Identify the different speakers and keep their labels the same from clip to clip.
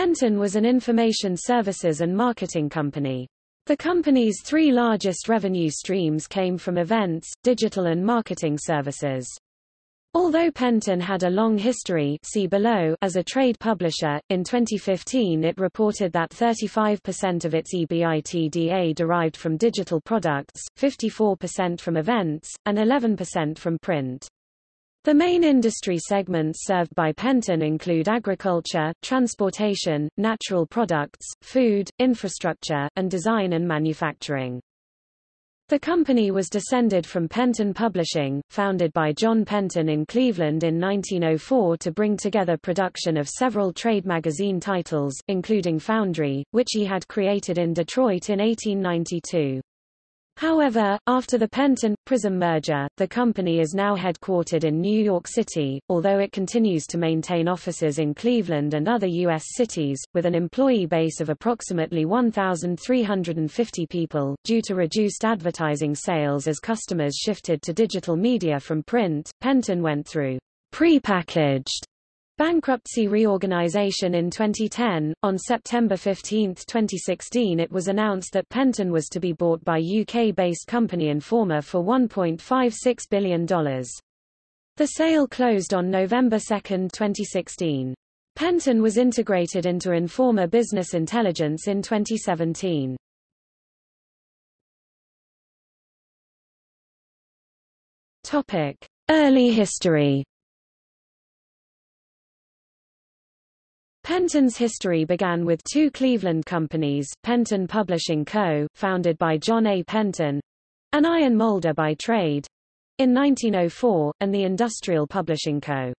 Speaker 1: Penton was an information services and marketing company. The company's three largest revenue streams came from events, digital and marketing services. Although Penton had a long history see below as a trade publisher, in 2015 it reported that 35% of its EBITDA derived from digital products, 54% from events, and 11% from print. The main industry segments served by Penton include agriculture, transportation, natural products, food, infrastructure, and design and manufacturing. The company was descended from Penton Publishing, founded by John Penton in Cleveland in 1904 to bring together production of several trade magazine titles, including Foundry, which he had created in Detroit in 1892. However, after the Penton-Prism merger, the company is now headquartered in New York City, although it continues to maintain offices in Cleveland and other U.S. cities, with an employee base of approximately 1,350 people. Due to reduced advertising sales as customers shifted to digital media from print, Penton went through prepackaged Bankruptcy reorganization in 2010. On September 15, 2016, it was announced that Penton was to be bought by UK-based company Informa for $1.56 billion. The sale closed on November 2, 2016. Penton was integrated into Informa Business Intelligence in 2017. Topic: Early history. Penton's history began with two Cleveland companies, Penton Publishing Co., founded by John A. Penton, an iron molder by trade, in 1904, and the Industrial Publishing Co.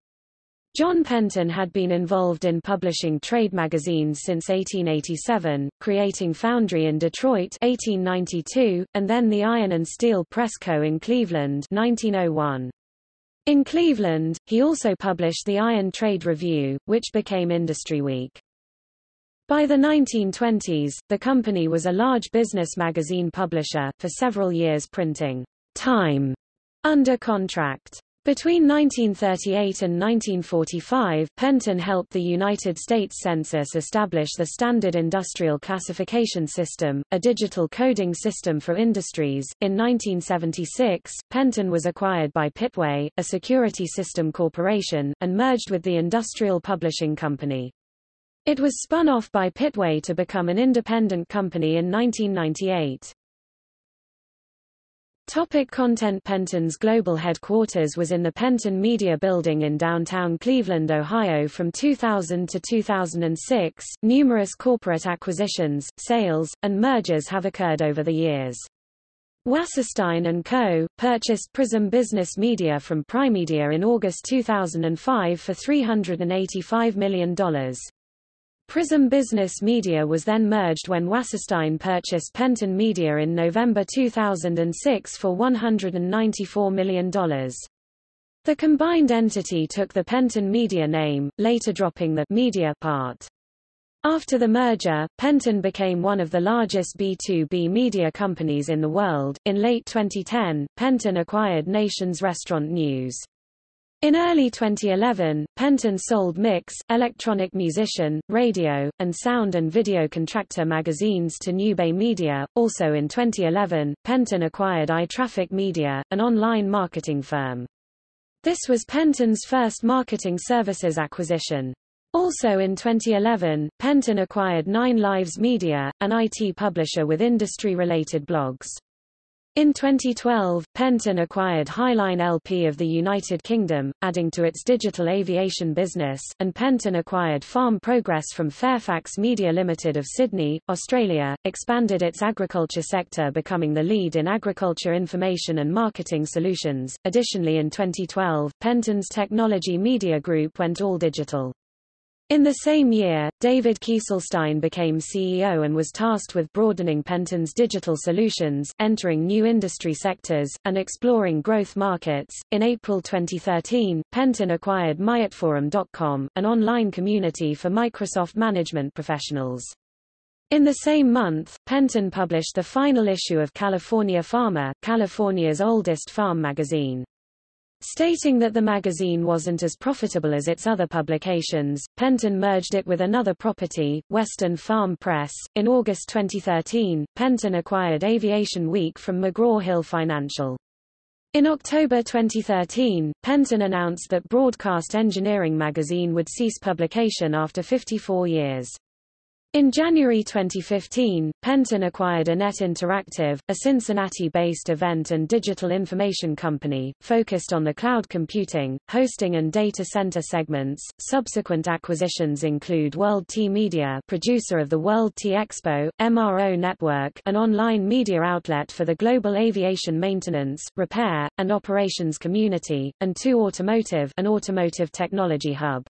Speaker 1: John Penton had been involved in publishing trade magazines since 1887, creating Foundry in Detroit 1892, and then the Iron and Steel Press Co. in Cleveland 1901. In Cleveland, he also published the Iron Trade Review, which became Industry Week. By the 1920s, the company was a large business magazine publisher, for several years printing Time under contract. Between 1938 and 1945, Penton helped the United States Census establish the Standard Industrial Classification System, a digital coding system for industries. In 1976, Penton was acquired by Pittway, a security system corporation, and merged with the Industrial Publishing Company. It was spun off by Pittway to become an independent company in 1998. Topic content Penton's global headquarters was in the Penton Media Building in downtown Cleveland, Ohio from 2000 to 2006. Numerous corporate acquisitions, sales, and mergers have occurred over the years. Wasserstein & Co. purchased Prism Business Media from Primedia in August 2005 for $385 million. Prism Business Media was then merged when Wasserstein purchased Penton Media in November 2006 for $194 million. The combined entity took the Penton Media name, later dropping the media part. After the merger, Penton became one of the largest B2B media companies in the world. In late 2010, Penton acquired Nation's Restaurant News. In early 2011, Penton sold Mix, Electronic Musician, Radio, and Sound and Video Contractor magazines to Newbay Media. Also in 2011, Penton acquired iTraffic Media, an online marketing firm. This was Penton's first marketing services acquisition. Also in 2011, Penton acquired Nine Lives Media, an IT publisher with industry-related blogs. In 2012, Penton acquired Highline LP of the United Kingdom, adding to its digital aviation business, and Penton acquired Farm Progress from Fairfax Media Limited of Sydney, Australia, expanded its agriculture sector becoming the lead in agriculture information and marketing solutions. Additionally in 2012, Penton's Technology Media Group went all digital. In the same year, David Kieselstein became CEO and was tasked with broadening Penton's digital solutions, entering new industry sectors, and exploring growth markets. In April 2013, Penton acquired MyItForum.com, an online community for Microsoft management professionals. In the same month, Penton published the final issue of California Farmer, California's oldest farm magazine. Stating that the magazine wasn't as profitable as its other publications, Penton merged it with another property, Western Farm Press. In August 2013, Penton acquired Aviation Week from McGraw-Hill Financial. In October 2013, Penton announced that Broadcast Engineering magazine would cease publication after 54 years. In January 2015, Penton acquired iNet Interactive, a Cincinnati-based event and digital information company, focused on the cloud computing, hosting and data center segments. Subsequent acquisitions include World Tea Media producer of the World Tea Expo, MRO Network an online media outlet for the global aviation maintenance, repair, and operations community, and TU-Automotive an automotive technology hub.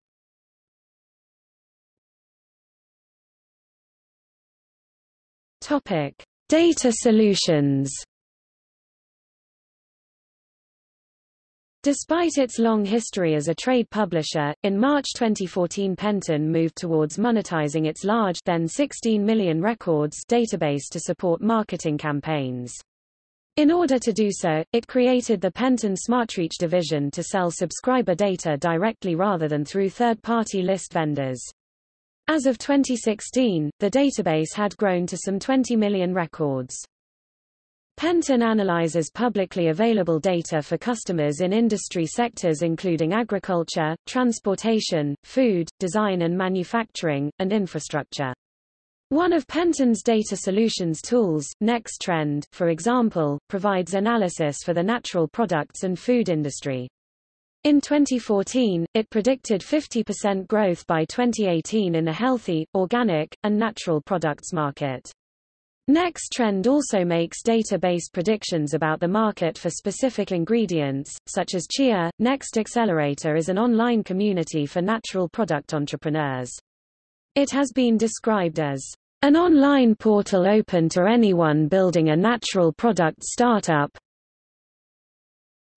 Speaker 1: Topic: Data solutions. Despite its long history as a trade publisher, in March 2014 Penton moved towards monetizing its large then 16 million records database to support marketing campaigns. In order to do so, it created the Penton SmartReach division to sell subscriber data directly rather than through third-party list vendors. As of 2016, the database had grown to some 20 million records. Penton analyzes publicly available data for customers in industry sectors including agriculture, transportation, food, design and manufacturing, and infrastructure. One of Penton's data solutions tools, NextTrend, for example, provides analysis for the natural products and food industry. In 2014, it predicted 50% growth by 2018 in the healthy, organic, and natural products market. NextTrend also makes data-based predictions about the market for specific ingredients, such as chia. Next Accelerator is an online community for natural product entrepreneurs. It has been described as an online portal open to anyone building a natural product startup,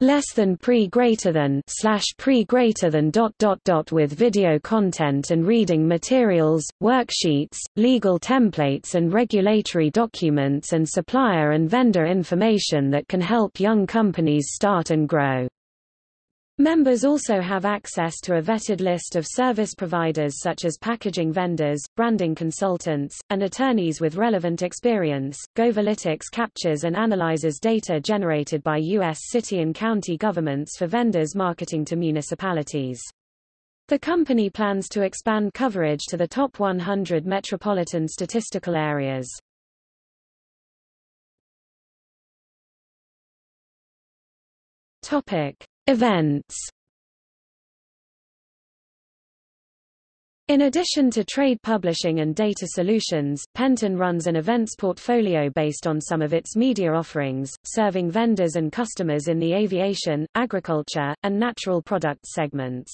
Speaker 1: less than pre greater than slash pre greater than dot dot dot with video content and reading materials, worksheets, legal templates and regulatory documents and supplier and vendor information that can help young companies start and grow. Members also have access to a vetted list of service providers such as packaging vendors, branding consultants, and attorneys with relevant experience. Govalytics captures and analyzes data generated by U.S. city and county governments for vendors marketing to municipalities. The company plans to expand coverage to the top 100 metropolitan statistical areas. Topic. Events In addition to trade publishing and data solutions, Penton runs an events portfolio based on some of its media offerings, serving vendors and customers in the aviation, agriculture, and natural products segments.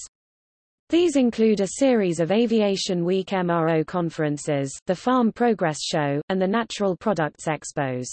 Speaker 1: These include a series of Aviation Week MRO conferences, the Farm Progress Show, and the Natural Products Expos.